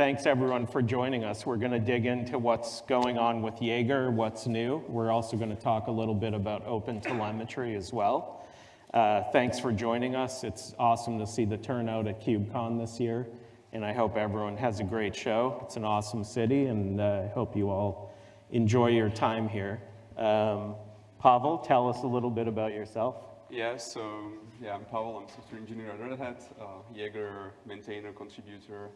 thanks everyone for joining us. We're going to dig into what's going on with Jaeger, what's new. We're also going to talk a little bit about open telemetry as well. Uh, thanks for joining us. It's awesome to see the turnout at KubeCon this year, and I hope everyone has a great show. It's an awesome city, and uh, I hope you all enjoy your time here. Um, Pavel, tell us a little bit about yourself. Yeah, so yeah, I'm Pavel. I'm software engineer at Red Hat, uh, Jaeger maintainer, contributor,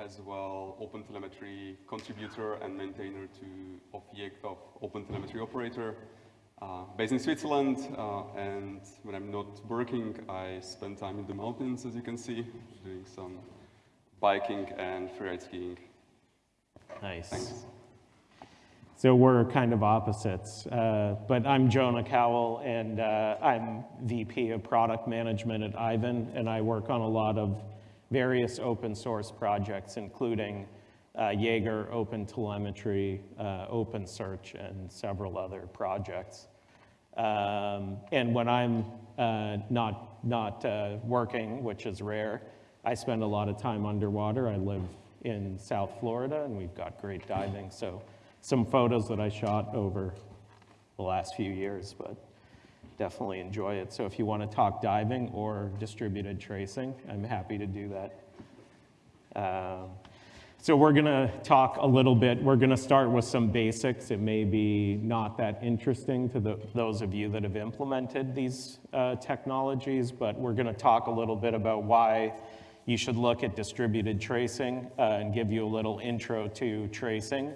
as well OpenTelemetry contributor and maintainer to of, of OpenTelemetry operator. Uh, based in Switzerland, uh, and when I'm not working, I spend time in the mountains, as you can see, doing some biking and freeride skiing. Nice. Thanks. So we're kind of opposites, uh, but I'm Jonah Kowall, and uh, I'm VP of Product Management at Aiven, and I work on a lot of various open source projects, including uh, Jaeger, Open Telemetry, uh, Open Search, and several other projects. Um, and when I'm uh, not, not uh, working, which is rare, I spend a lot of time underwater. I live in South Florida, and we've got great diving, so some photos that I shot over the last few years, but definitely enjoy it. So if you want to talk diving or distributed tracing, I'm happy to do that. Um, so we're going to talk a little bit. We're going to start with some basics. It may be not that interesting to the, those of you that have implemented these uh, technologies, but we're going to talk a little bit about why you should look at distributed tracing uh, and give you a little intro to tracing.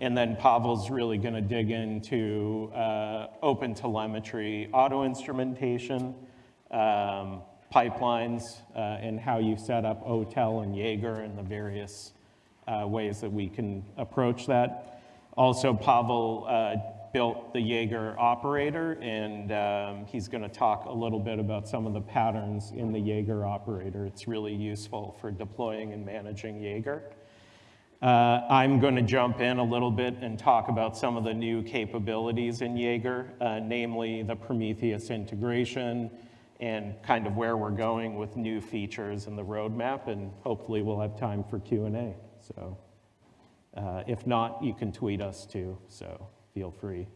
And then Pavel's really going to dig into uh, open telemetry, auto instrumentation, um, pipelines, uh, and how you set up OTel and Jaeger and the various uh, ways that we can approach that. Also, Pavel uh, built the Jaeger operator, and um, he's going to talk a little bit about some of the patterns in the Jaeger operator. It's really useful for deploying and managing Jaeger. Uh, I'm going to jump in a little bit and talk about some of the new capabilities in Jaeger, uh, namely the Prometheus integration and kind of where we're going with new features in the roadmap, and hopefully we'll have time for Q&A. So uh, if not, you can tweet us too, so feel free.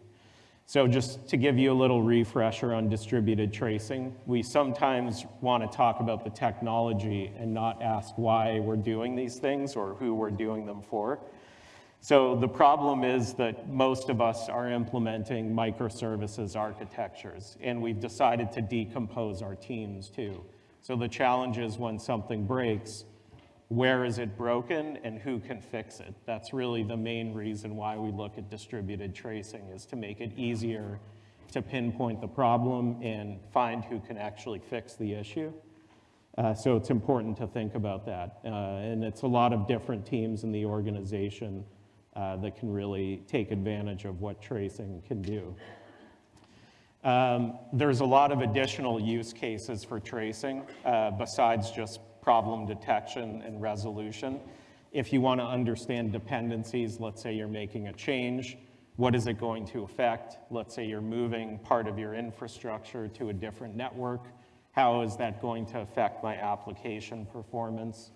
So just to give you a little refresher on distributed tracing, we sometimes want to talk about the technology and not ask why we're doing these things or who we're doing them for. So the problem is that most of us are implementing microservices architectures, and we've decided to decompose our teams too. So the challenge is when something breaks, where is it broken and who can fix it. That's really the main reason why we look at distributed tracing is to make it easier to pinpoint the problem and find who can actually fix the issue. Uh, so it's important to think about that. Uh, and it's a lot of different teams in the organization uh, that can really take advantage of what tracing can do. Um, there's a lot of additional use cases for tracing uh, besides just problem detection and resolution. If you want to understand dependencies, let's say you're making a change, what is it going to affect? Let's say you're moving part of your infrastructure to a different network. How is that going to affect my application performance?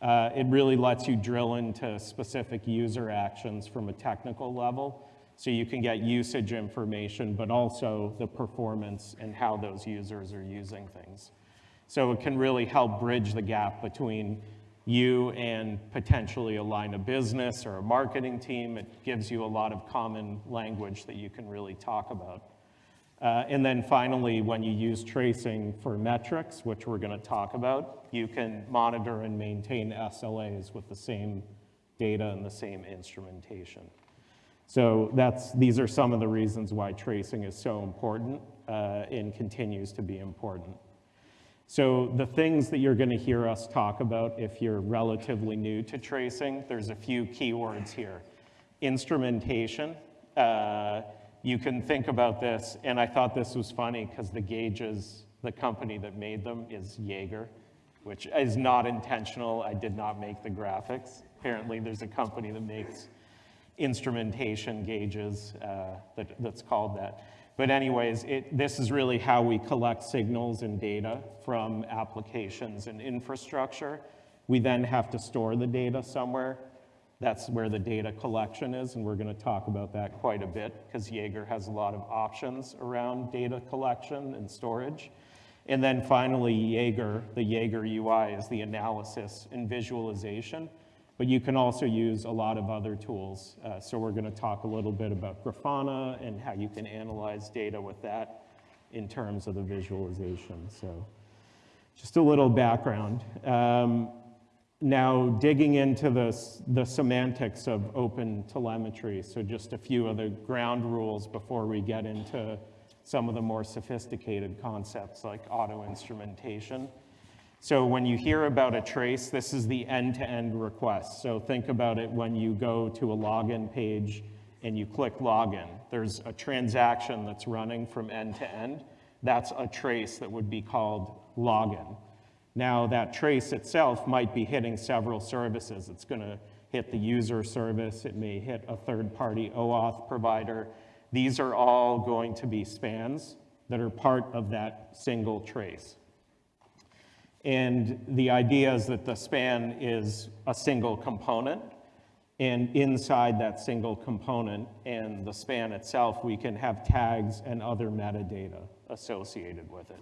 Uh, it really lets you drill into specific user actions from a technical level so you can get usage information, but also the performance and how those users are using things. So it can really help bridge the gap between you and potentially a line of business or a marketing team. It gives you a lot of common language that you can really talk about. Uh, and then finally, when you use tracing for metrics, which we're going to talk about, you can monitor and maintain SLAs with the same data and the same instrumentation. So that's, these are some of the reasons why tracing is so important uh, and continues to be important. So the things that you're going to hear us talk about if you're relatively new to tracing, there's a few keywords here. Instrumentation, uh, you can think about this, and I thought this was funny because the gauges, the company that made them is Jaeger, which is not intentional. I did not make the graphics. Apparently there's a company that makes instrumentation gauges uh, that, that's called that. But anyways, it, this is really how we collect signals and data from applications and infrastructure. We then have to store the data somewhere. That's where the data collection is, and we're going to talk about that quite a bit because Jaeger has a lot of options around data collection and storage. And then finally, Jaeger, the Jaeger UI is the analysis and visualization, but you can also use a lot of other tools. Uh, so we're going to talk a little bit about Grafana and how you can analyze data with that in terms of the visualization. So just a little background. Um, now, digging into the, the semantics of open telemetry, so just a few of the ground rules before we get into some of the more sophisticated concepts like auto instrumentation. So when you hear about a trace, this is the end-to-end -end request. So think about it when you go to a login page and you click login. There's a transaction that's running from end to end. That's a trace that would be called login. Now that trace itself might be hitting several services. It's gonna hit the user service, it may hit a third-party OAuth provider. These are all going to be spans that are part of that single trace. And the idea is that the span is a single component, and inside that single component and the span itself, we can have tags and other metadata associated with it.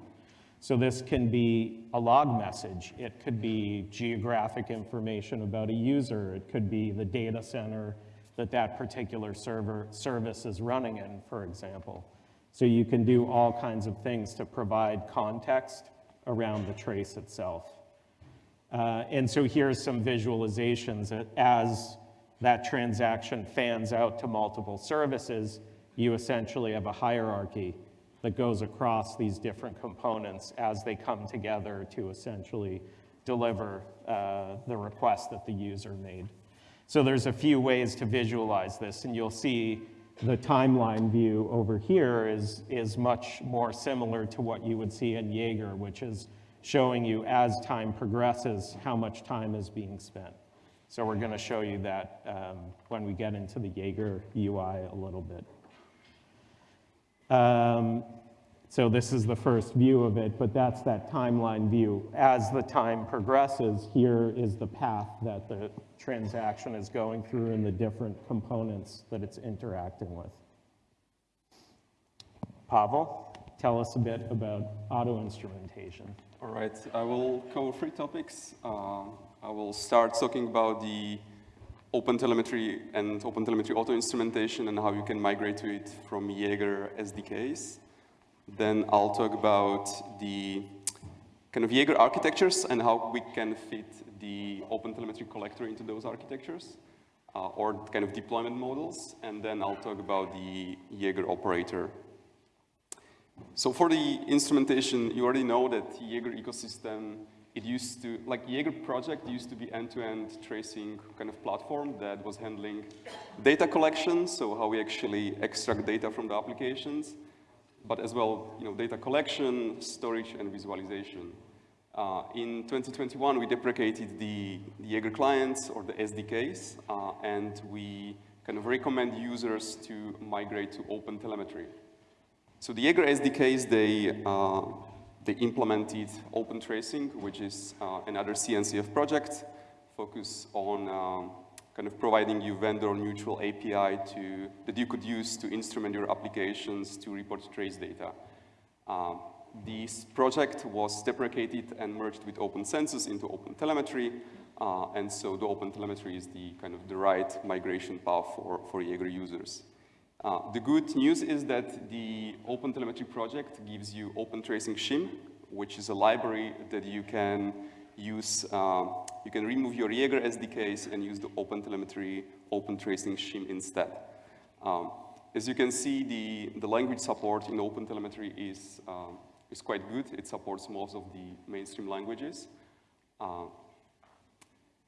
So this can be a log message. It could be geographic information about a user. It could be the data center that that particular server service is running in, for example. So you can do all kinds of things to provide context around the trace itself. Uh, and so here's some visualizations as that transaction fans out to multiple services, you essentially have a hierarchy that goes across these different components as they come together to essentially deliver uh, the request that the user made. So there's a few ways to visualize this, and you'll see the timeline view over here is, is much more similar to what you would see in Jaeger, which is showing you as time progresses how much time is being spent. So we're going to show you that um, when we get into the Jaeger UI a little bit. Um, so this is the first view of it, but that's that timeline view. As the time progresses, here is the path that the transaction is going through and the different components that it's interacting with. Pavel, tell us a bit about auto instrumentation. All right, I will cover three topics. Uh, I will start talking about the OpenTelemetry and OpenTelemetry auto instrumentation and how you can migrate to it from Jaeger SDKs. Then I'll talk about the kind of Jaeger architectures and how we can fit the OpenTelemetry collector into those architectures uh, or kind of deployment models. And then I'll talk about the Jaeger operator. So for the instrumentation, you already know that Jaeger ecosystem it used to, like Jaeger project used to be end-to-end -end tracing kind of platform that was handling data collection, so how we actually extract data from the applications, but as well, you know, data collection, storage, and visualization. Uh, in 2021, we deprecated the, the Jaeger clients or the SDKs, uh, and we kind of recommend users to migrate to open telemetry. So the Jaeger SDKs, they uh, they implemented Open Tracing, which is uh, another CNCF project focused on um, kind of providing you vendor-neutral API to, that you could use to instrument your applications to report trace data. Um, this project was deprecated and merged with Open Census into Open Telemetry, uh, and so the Open Telemetry is the kind of the right migration path for, for Jaeger users. Uh, the good news is that the OpenTelemetry project gives you Open Tracing Shim, which is a library that you can use, uh, you can remove your Jaeger SDKs and use the OpenTelemetry Open Tracing Shim instead. Um, as you can see, the, the language support in OpenTelemetry is, uh, is quite good. It supports most of the mainstream languages. Uh,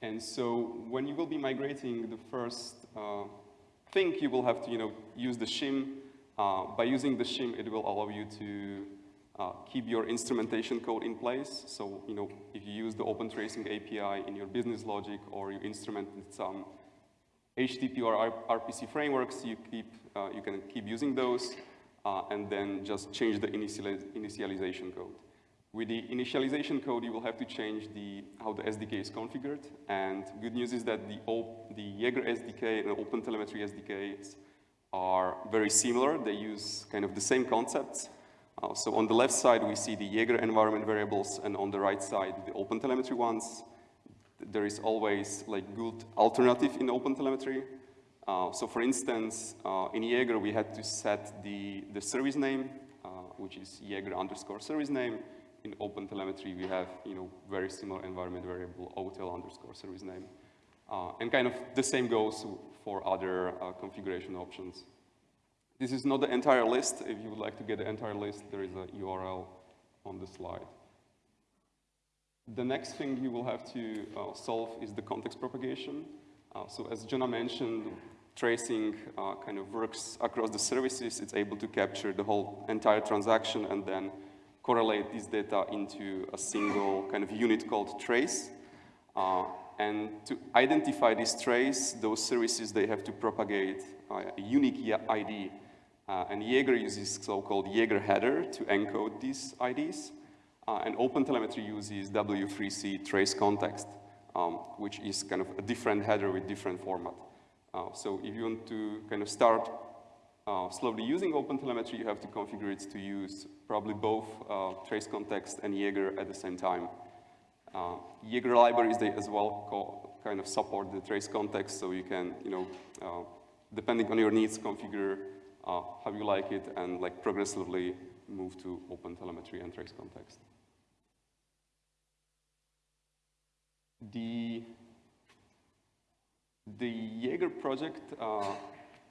and so when you will be migrating the first uh, think you will have to you know, use the shim. Uh, by using the shim, it will allow you to uh, keep your instrumentation code in place. So you know, if you use the Open Tracing API in your business logic or you instrument some HTTP or RPC frameworks, you, keep, uh, you can keep using those uh, and then just change the initializ initialization code. With the initialization code, you will have to change the, how the SDK is configured. And good news is that the, op, the Jaeger SDK and OpenTelemetry SDKs are very similar. They use kind of the same concepts. Uh, so on the left side, we see the Jaeger environment variables, and on the right side, the OpenTelemetry ones. There is always like good alternative in OpenTelemetry. Uh, so for instance, uh, in Jaeger, we had to set the, the service name, uh, which is Jaeger underscore service name. In OpenTelemetry, we have you know, very similar environment variable, OTel underscore service name. Uh, and kind of the same goes for other uh, configuration options. This is not the entire list. If you would like to get the entire list, there is a URL on the slide. The next thing you will have to uh, solve is the context propagation. Uh, so as Jonah mentioned, tracing uh, kind of works across the services. It's able to capture the whole entire transaction and then correlate this data into a single kind of unit called trace. Uh, and to identify this trace, those services, they have to propagate uh, a unique ID. Uh, and Jaeger uses so-called Jaeger header to encode these IDs. Uh, and OpenTelemetry uses W3C trace context, um, which is kind of a different header with different format. Uh, so if you want to kind of start uh, slowly using OpenTelemetry, you have to configure it to use probably both uh, trace context and Jaeger at the same time. Uh, Jaeger libraries, they as well kind of support the trace context, so you can, you know, uh, depending on your needs, configure uh, how you like it and like progressively move to open telemetry and trace context. The, the Jaeger project, uh,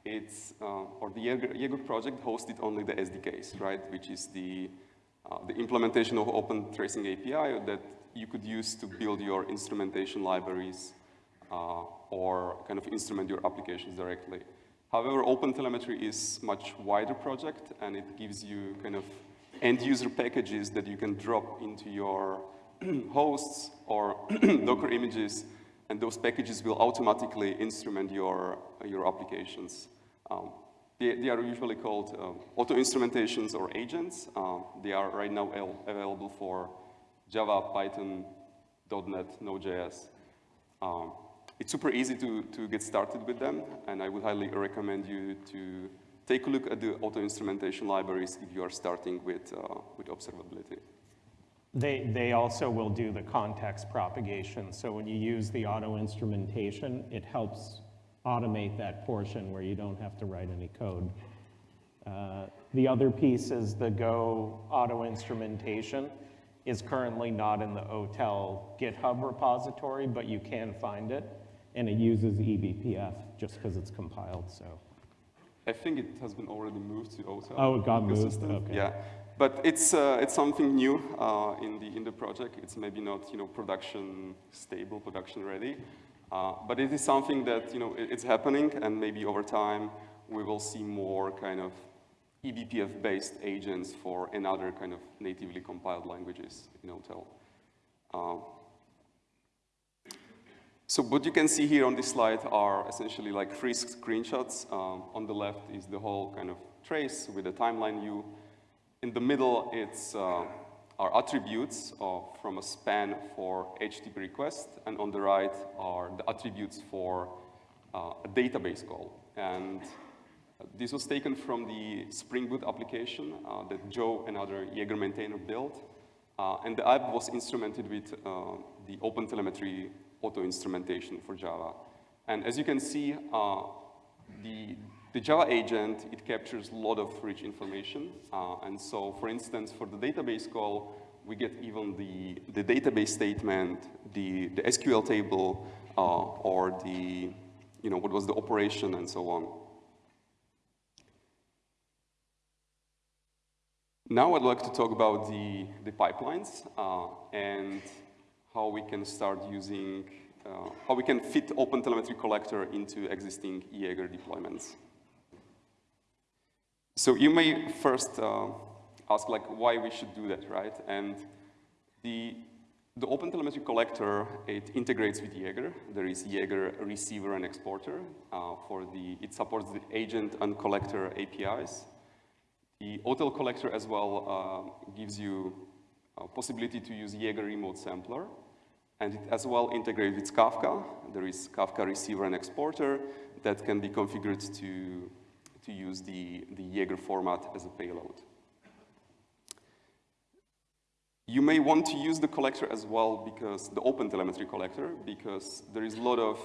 it's, uh, or the Jaeger, Jaeger, project hosted only the SDKs, right, which is the, uh, the implementation of Open Tracing API that you could use to build your instrumentation libraries uh, or kind of instrument your applications directly. However, OpenTelemetry is much wider project and it gives you kind of end user packages that you can drop into your hosts or Docker images, and those packages will automatically instrument your, your applications. Um, they, they, are usually called uh, auto-instrumentations or agents. Uh, they are right now available for Java, Python, .NET, Node.js. Um, it's super easy to, to get started with them, and I would highly recommend you to take a look at the auto-instrumentation libraries if you are starting with, uh, with observability. They, they also will do the context propagation. So when you use the auto instrumentation, it helps automate that portion where you don't have to write any code. Uh, the other piece is the Go auto instrumentation is currently not in the OTel GitHub repository, but you can find it. And it uses eBPF just because it's compiled, so. I think it has been already moved to OTel. Oh, it got moved, okay. Yeah. But it's, uh, it's something new uh, in, the, in the project. It's maybe not you know, production stable, production ready. Uh, but it is something that you know, it's happening, and maybe over time we will see more kind of eBPF-based agents for another kind of natively compiled languages in OTel. So what you can see here on this slide are essentially like three screenshots. Um, on the left is the whole kind of trace with a timeline view. In the middle, it's uh, our attributes uh, from a span for HTTP request, and on the right are the attributes for uh, a database call. And this was taken from the Spring Boot application uh, that Joe and other Jaeger maintainer built. Uh, and the app was instrumented with uh, the OpenTelemetry auto instrumentation for Java. And as you can see, the the Java agent, it captures a lot of rich information. Uh, and so, for instance, for the database call, we get even the, the database statement, the, the SQL table, uh, or the, you know, what was the operation and so on. Now I'd like to talk about the, the pipelines uh, and how we can start using, uh, how we can fit OpenTelemetry collector into existing Jaeger deployments. So you may first uh, ask like why we should do that, right? And the, the OpenTelemetry collector, it integrates with Jaeger. There is Jaeger receiver and exporter uh, for the, it supports the agent and collector APIs. The OTel collector as well uh, gives you Uh, possibility to use Jaeger remote sampler, and it as well integrates with Kafka. There is Kafka receiver and exporter that can be configured to, to use the, the Jaeger format as a payload. You may want to use the collector as well because the OpenTelemetry collector, because there is a lot of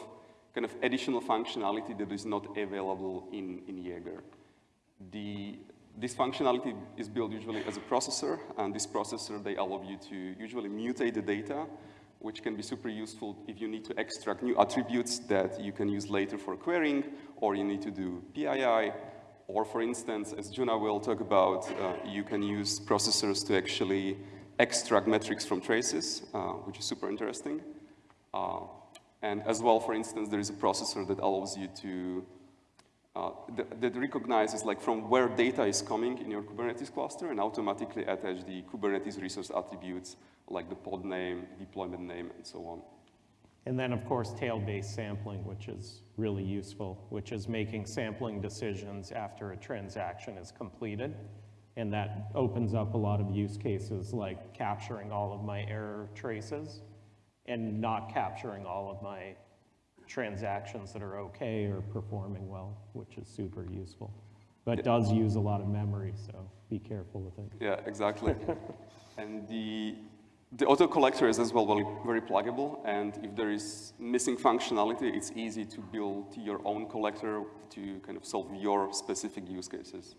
kind of additional functionality that is not available in, in Jaeger. The, this functionality is built usually as a processor, and this processor, they allow you to usually mutate the data, which can be super useful if you need to extract new attributes that you can use later for querying, or you need to do PII, or for instance, as Jonah will talk about, uh, you can use processors to actually extract metrics from traces, uh, which is super interesting. Uh, and as well, for instance, there is a processor that allows you to, uh, that, that recognizes like from where data is coming in your Kubernetes cluster and automatically attach the Kubernetes resource attributes like the pod name, deployment name, and so on. And then, of course, tail-based sampling, which is really useful, which is making sampling decisions after a transaction is completed. And that opens up a lot of use cases like capturing all of my error traces and not capturing all of my transactions that are okay or performing well, which is super useful. But does use a lot of memory, so be careful with it. Yeah, exactly. and the, the OTel collector is as well very, very pluggable, and if there is missing functionality, it's easy to build your own collector to kind of solve your specific use cases.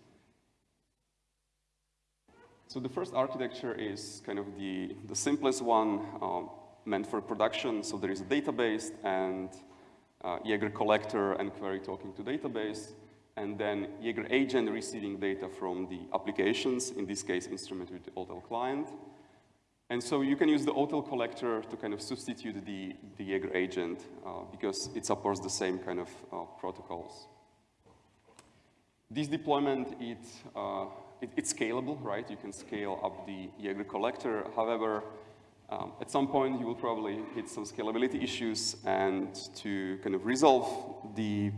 So the first architecture is kind of the, the simplest one um, meant for production. So there is a database and uh, Jaeger collector and query talking to database, and then Jaeger agent receiving data from the applications, in this case instrumented with OTel client. And so you can use the OTel collector to kind of substitute the, the Jaeger agent uh, because it supports the same kind of uh, protocols. This deployment, it, uh, it, it's scalable, right? You can scale up the Jaeger collector. However, at some point, you will probably hit some scalability issues, and to kind of resolve the,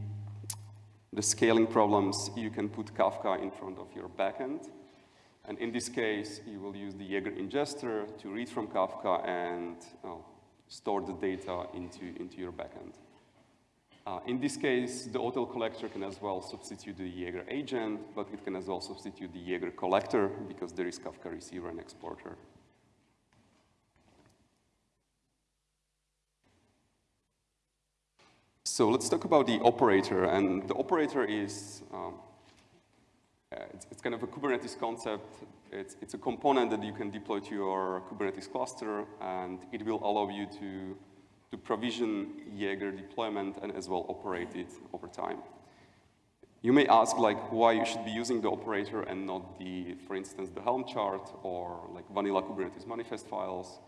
the scaling problems, you can put Kafka in front of your backend. And in this case, you will use the Jaeger ingester to read from Kafka and uh, store the data into, into your backend. Uh, in this case, the OTel collector can as well substitute the Jaeger agent, but it can as well substitute the Jaeger collector because there is Kafka receiver and exporter. So let's talk about the operator, and the operator is, um, uh, it's, it's, kind of a Kubernetes concept. It's, it's a component that you can deploy to your Kubernetes cluster, and it will allow you to to provision Jaeger deployment and as well operate it over time. You may ask like why you should be using the operator and not the, for instance, the Helm chart or like vanilla Kubernetes manifest files.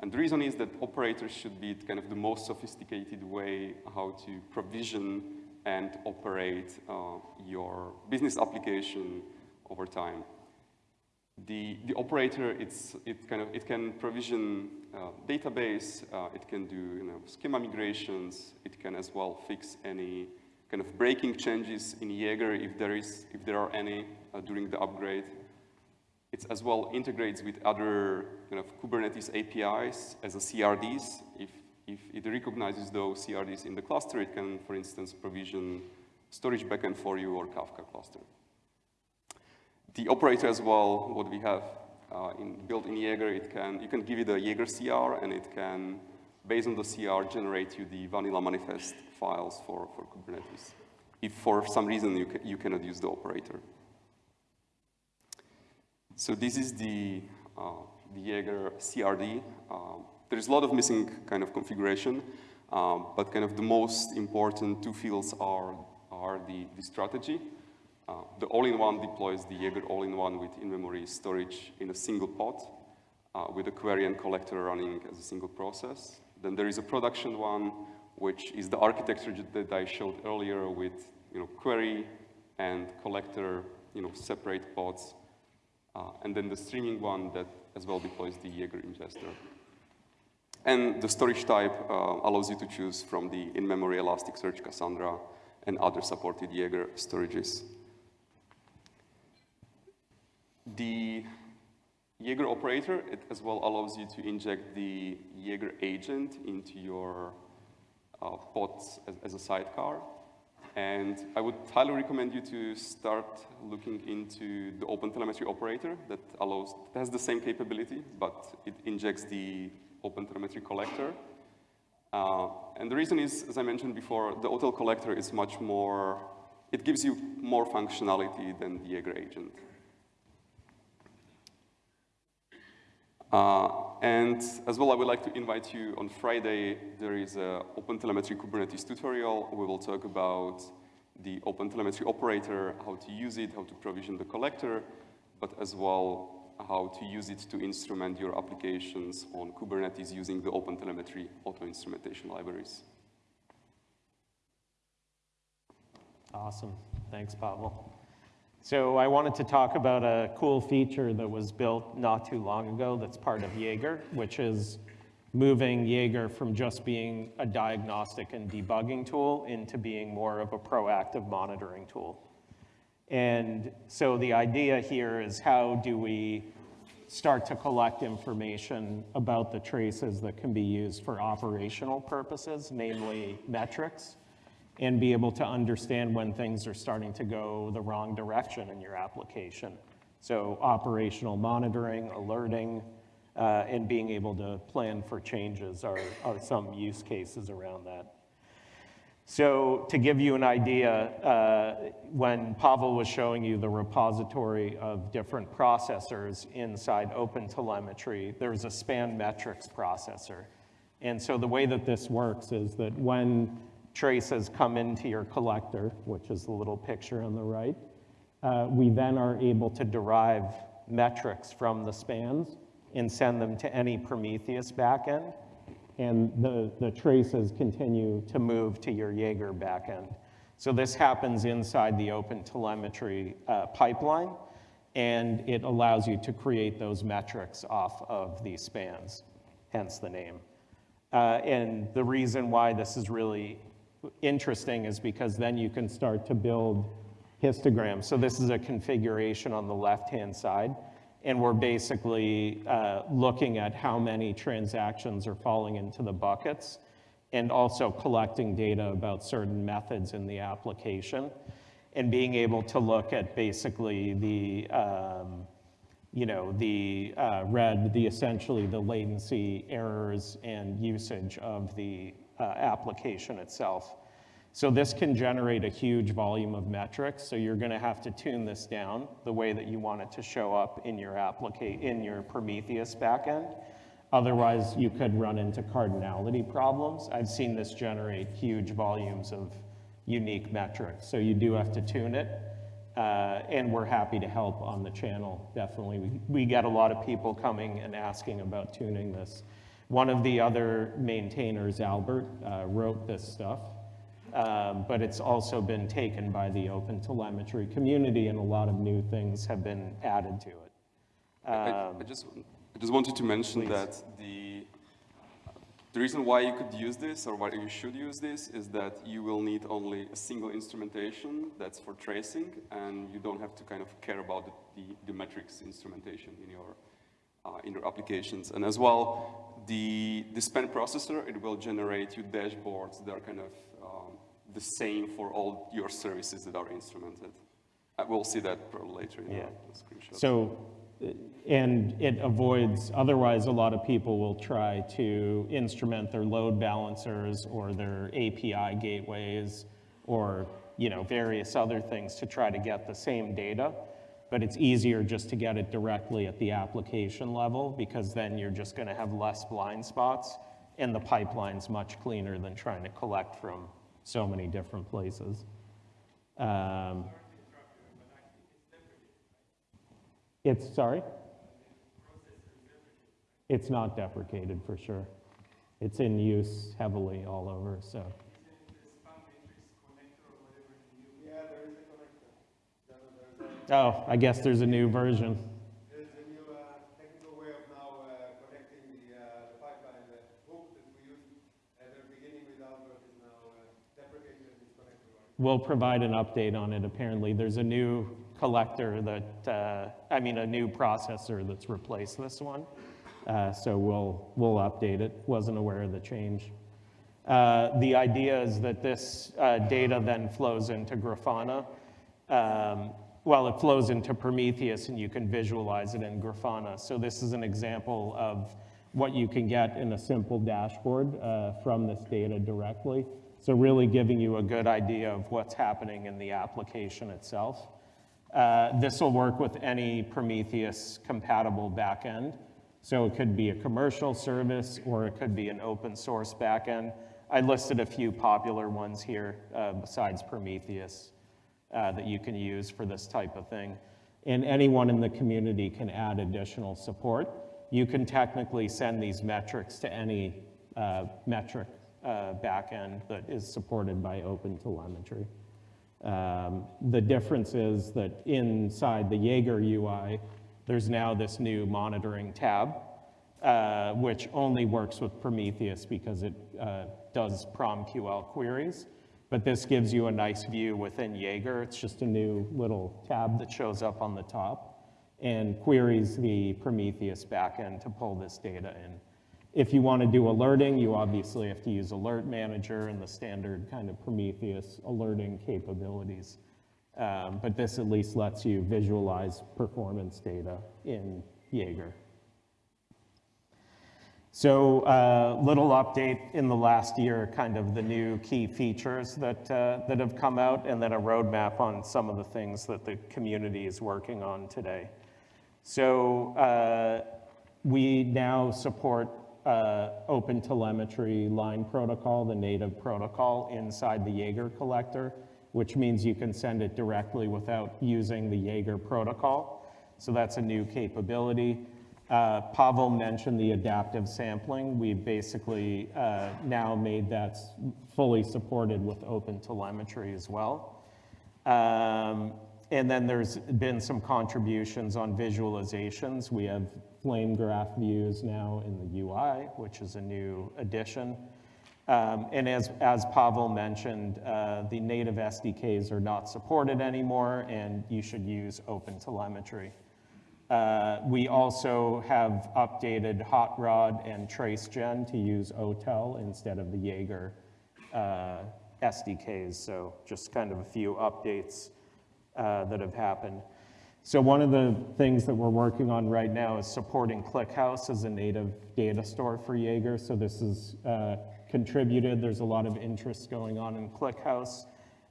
And the reason is that operators should be kind of the most sophisticated way how to provision and operate uh, your business application over time. The, the operator, it's, it, kind of, it can provision uh, database, uh, it can do you know, schema migrations, it can as well fix any kind of breaking changes in Jaeger if there, is, if there are any uh, during the upgrade. It as well integrates with other kind of Kubernetes APIs as a CRDs. If, if it recognizes those CRDs in the cluster, it can, for instance, provision storage backend for you or Kafka cluster. The operator as well, what we have uh, in, built in Jaeger, it can, you can give it a Jaeger CR and it can, based on the CR, generate you the vanilla manifest files for, for Kubernetes. If for some reason you, ca you cannot use the operator. So this is the, uh, the Jaeger CRD. Uh, there is a lot of missing kind of configuration, um, but kind of the most important two fields are, are the, the strategy uh, the all-in-one deploys the Jaeger all-in-one with in-memory storage in a single pod uh, with a query and collector running as a single process. Then there is a production one, which is the architecture that I showed earlier with you know, query and collector, you know, separate pods. Uh, and then the streaming one that as well deploys the Jaeger ingester. And the storage type uh, allows you to choose from the in-memory Elasticsearch, Cassandra, and other supported Jaeger storages. The, Jaeger operator, it as well allows you to inject the Jaeger agent into your uh, pods as, as a sidecar. And I would highly recommend you to start looking into the OpenTelemetry operator that allows, that has the same capability, but it injects the OpenTelemetry collector. Uh, and the reason is, as I mentioned before, the OTel collector is much more, it gives you more functionality than the Jaeger agent. Uh, and as well, I would like to invite you on Friday, there is an OpenTelemetry Kubernetes tutorial. We will talk about the OpenTelemetry operator, how to use it, how to provision the collector, but as well how to use it to instrument your applications on Kubernetes using the OpenTelemetry auto-instrumentation libraries. Awesome. Thanks, Pavel. So I wanted to talk about a cool feature that was built not too long ago that's part of Jaeger, which is moving Jaeger from just being a diagnostic and debugging tool into being more of a proactive monitoring tool. And so the idea here is how do we start to collect information about the traces that can be used for operational purposes, namely metrics, and be able to understand when things are starting to go the wrong direction in your application. So operational monitoring, alerting, uh, and being able to plan for changes are, are some use cases around that. So to give you an idea, uh, when Pavel was showing you the repository of different processors inside OpenTelemetry, there's a span metrics processor. And so the way that this works is that when traces come into your collector, which is the little picture on the right, uh, we then are able to derive metrics from the spans and send them to any Prometheus backend and the, the traces continue to move to your Jaeger backend. So this happens inside the OpenTelemetry uh, pipeline, and it allows you to create those metrics off of these spans, hence the name. Uh, and the reason why this is really interesting is because then you can start to build histograms. So this is a configuration on the left-hand side and we're basically uh, looking at how many transactions are falling into the buckets and also collecting data about certain methods in the application and being able to look at basically the, um, you know, the uh, red, the essentially the latency errors and usage of the uh, application itself. So this can generate a huge volume of metrics, so you're gonna have to tune this down the way that you want it to show up in your in your Prometheus backend. Otherwise, you could run into cardinality problems. I've seen this generate huge volumes of unique metrics, so you do have to tune it. Uh, and we're happy to help on the channel, definitely. We, we get a lot of people coming and asking about tuning this. One of the other maintainers, Albert, uh, wrote this stuff. Um, but it's also been taken by the open telemetry community and a lot of new things have been added to it. Um, I, I, just, I just wanted to mention please. that the, the reason why you could use this or why you should use this is that you will need only a single instrumentation that's for tracing and you don't have to kind of care about the, the, the metrics instrumentation in your, Uh, in your applications. And as well, the, the span processor, it will generate you dashboards that are kind of um, the same for all your services that are instrumented. Uh, we'll see that probably later in yeah. the screenshot. So, uh, and it avoids, otherwise a lot of people will try to instrument their load balancers or their API gateways or you know, various other things to try to get the same data. But it's easier just to get it directly at the application level because then you're just gonna have less blind spots and the pipeline's much cleaner than trying to collect from so many different places. Um, it's, sorry? It's not deprecated for sure. It's in use heavily all over, so. Oh, I guess there's a new version. we'll provide an update on it. Apparently, there's a new collector that, uh, I mean, a new processor that's replaced this one. Uh, so we'll, we'll update it. Wasn't aware of the change. Uh, the idea is that this uh, data then flows into Grafana. Um, well, it flows into Prometheus and you can visualize it in Grafana. So this is an example of what you can get in a simple dashboard uh, from this data directly. So really giving you a good idea of what's happening in the application itself. Uh, this will work with any Prometheus compatible backend. So it could be a commercial service or it could be an open source backend. I listed a few popular ones here uh, besides Prometheus uh, that you can use for this type of thing. And anyone in the community can add additional support. You can technically send these metrics to any uh, metric uh, backend that is supported by OpenTelemetry. Um, the difference is that inside the Jaeger UI, there's now this new monitoring tab, uh, which only works with Prometheus because it uh, does PromQL queries. But this gives you a nice view within Jaeger. It's just a new little tab that shows up on the top and queries the Prometheus backend to pull this data in. If you want to do alerting, you obviously have to use Alert Manager and the standard kind of Prometheus alerting capabilities. Um, but this at least lets you visualize performance data in Jaeger. So a uh, little update in the last year, kind of the new key features that, uh, that have come out, and then a roadmap on some of the things that the community is working on today. So uh, we now support uh, open telemetry line protocol, the native protocol inside the Jaeger collector, which means you can send it directly without using the Jaeger protocol. So that's a new capability. Uh, Pavel mentioned the adaptive sampling. We've basically uh, now made that fully supported with open telemetry as well. Um, and then there's been some contributions on visualizations. We have flame graph views now in the UI, which is a new addition. Um, and as, as Pavel mentioned, uh, the native SDKs are not supported anymore, and you should use open telemetry. Uh, we also have updated HotROD and TraceGen to use OTel instead of the Jaeger uh, SDKs. So just kind of a few updates uh, that have happened. So one of the things that we're working on right now is supporting ClickHouse as a native data store for Jaeger. So this is uh, contributed. There's a lot of interest going on in ClickHouse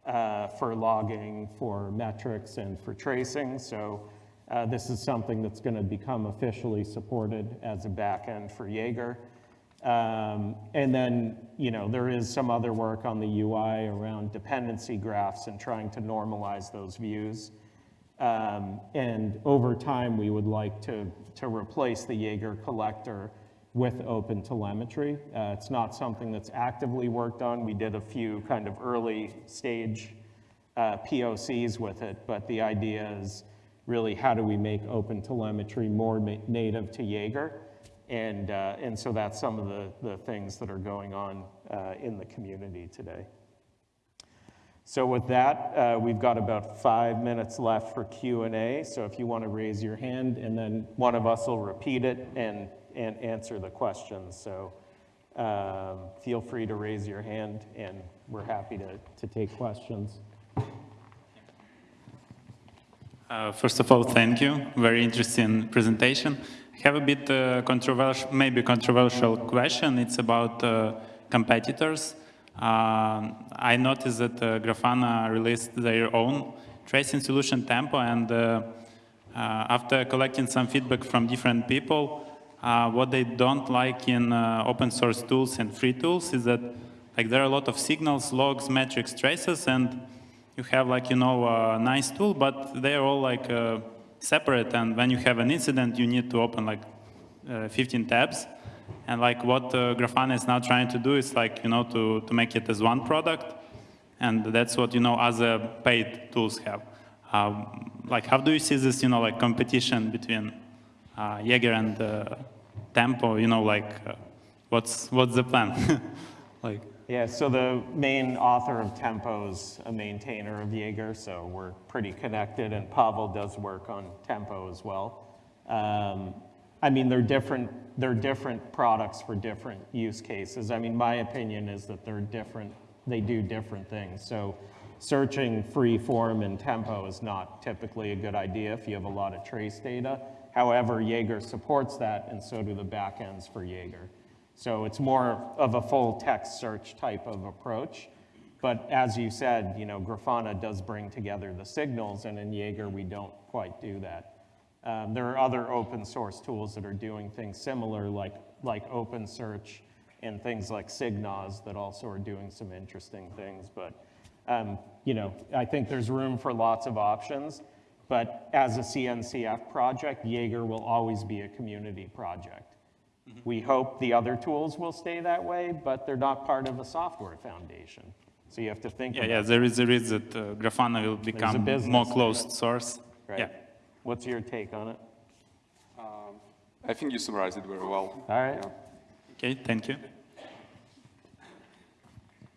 uh, for logging, for metrics, and for tracing. So uh, this is something that's going to become officially supported as a backend for Jaeger. Um, and then, you know, there is some other work on the UI around dependency graphs and trying to normalize those views. Um, and over time, we would like to, to replace the Jaeger collector with open telemetry. Uh, it's not something that's actively worked on. We did a few kind of early stage uh, POCs with it, but the idea is really how do we make open telemetry more native to Jaeger? And, uh, and so that's some of the, the things that are going on uh, in the community today. So with that, uh, we've got about five minutes left for Q&A. So if you want to raise your hand, and then one of us will repeat it and, and answer the questions. So um, feel free to raise your hand, and we're happy to, to take questions. Uh, first of all, thank you. Very interesting presentation. I have a bit uh, controversial, maybe controversial question. It's about uh, competitors. Uh, I noticed that uh, Grafana released their own tracing solution Tempo, and after collecting some feedback from different people, what they don't like in open source tools and free tools is that like there are a lot of signals, logs, metrics, traces, and you have like, you know, a nice tool, but they're all like uh, separate. And when you have an incident, you need to open like uh, 15 tabs. And like what uh, Grafana is now trying to do is like, you know, to, to make it as one product. And that's what, you know, other paid tools have. Um, like, how do you see this, you know, like competition between uh, Jaeger and uh, Tempo, you know, like, uh, what's, what's the plan? like, Yeah, so the main author of Tempo's a maintainer of Jaeger, so we're pretty connected, and Pavel does work on Tempo as well. Um, I mean, they're different, they're different products for different use cases. I mean, my opinion is that they're different, they do different things. So searching free form and Tempo is not typically a good idea if you have a lot of trace data. However, Jaeger supports that, and so do the backends for Jaeger. So it's more of a full text search type of approach. But as you said, you know, Grafana does bring together the signals, and in Jaeger, we don't quite do that. Um, there are other open source tools that are doing things similar, like, like OpenSearch and things like SigNoz that also are doing some interesting things. But, um, you know, I think there's room for lots of options. But as a CNCF project, Jaeger will always be a community project. We hope the other tools will stay that way, but they're not part of a software foundation. So you have to think Yeah, about yeah, there is a risk that uh, Grafana will become business more there. closed source. Right. Yeah. What's your take on it? Um, I think you summarized it very well. All right. Yeah. Okay, thank you.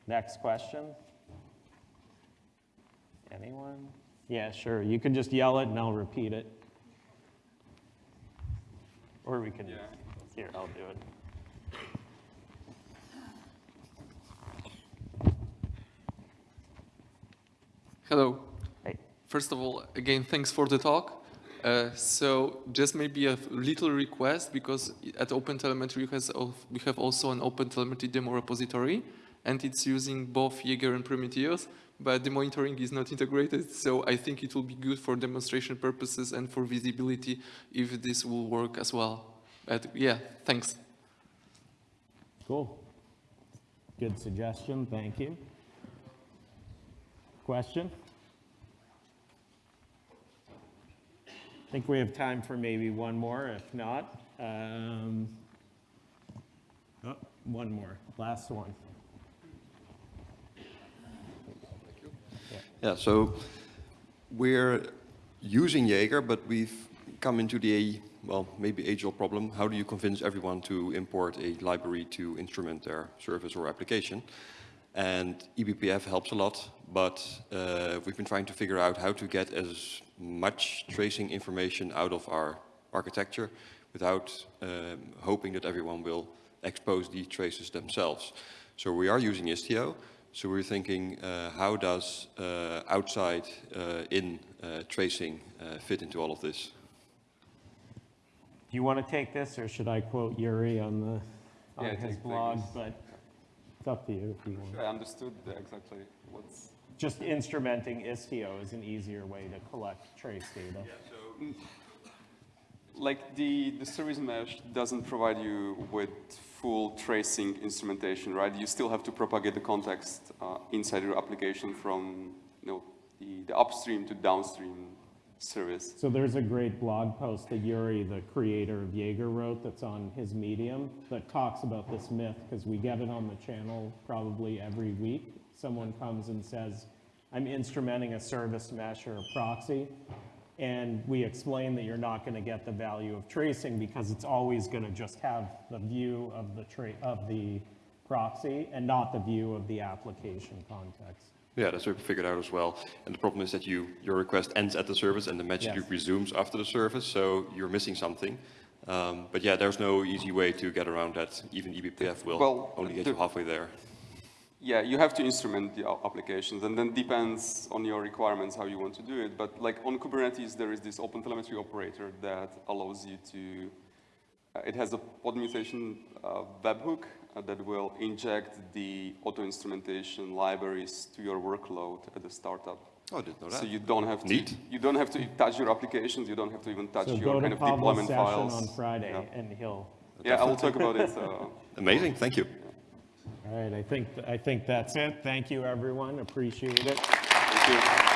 Next question? Anyone? Yeah, sure. You can just yell it and I'll repeat it. Or we can, Yeah. Here, I'll do it. Hello. Hey. First of all, again, thanks for the talk. Uh, so just maybe a little request because at OpenTelemetry we have also an OpenTelemetry demo repository and it's using both Jaeger and Prometheus, but the monitoring is not integrated. So I think it will be good for demonstration purposes and for visibility if this will work as well. But yeah, thanks. Cool. Good suggestion, thank you. Question? I think we have time for maybe one more, if not. um, oh, One more, last one. Yeah, so we're using Jaeger, but we've come into the, well, maybe age-old problem. How do you convince everyone to import a library to instrument their service or application? And eBPF helps a lot, but uh, we've been trying to figure out how to get as much tracing information out of our architecture without um, hoping that everyone will expose the traces themselves. So we are using Istio. So we're thinking, uh, how does uh, outside uh, in uh, tracing uh, fit into all of this? Do you want to take this, or should I quote Yuri on the, on Yeah, his blog? this. But it's up to you if you want. I understood exactly what's. Just instrumenting Istio is an easier way to collect trace data. Yeah, so Like the, the service mesh doesn't provide you with full tracing instrumentation, right? You still have to propagate the context uh, inside your application from you know, the, the upstream to downstream service. So there's a great blog post that Yuri, the creator of Jaeger, wrote that's on his Medium that talks about this myth because we get it on the channel probably every week. Someone comes and says, I'm instrumenting a service mesh or a proxy. And we explain that you're not going to get the value of tracing because it's always going to just have the view of the of the proxy and not the view of the application context. Yeah, that's what we figured out as well. And the problem is that you, your request ends at the service and the message Yes. resumes after the service, so you're missing something. Um, but yeah, there's no easy way to get around that. Even E eBPF will Well, only get the- you halfway there. Yeah, you have to instrument the applications, and then depends on your requirements how you want to do it. But like on Kubernetes, there is this OpenTelemetry operator that allows you to. Uh, it has a pod mutation uh, webhook that will inject the auto instrumentation libraries to your workload at the startup. Oh, I didn't know that. So you don't have to. Neat. You don't have to touch your applications. You don't have to even touch So your go kind to of Pablo's deployment session files. on Friday Yeah, and he'll yeah I will talk about it. Uh, Amazing, thank you. All right, I think, I think that's it. Thank you, everyone. Appreciate it. thank you.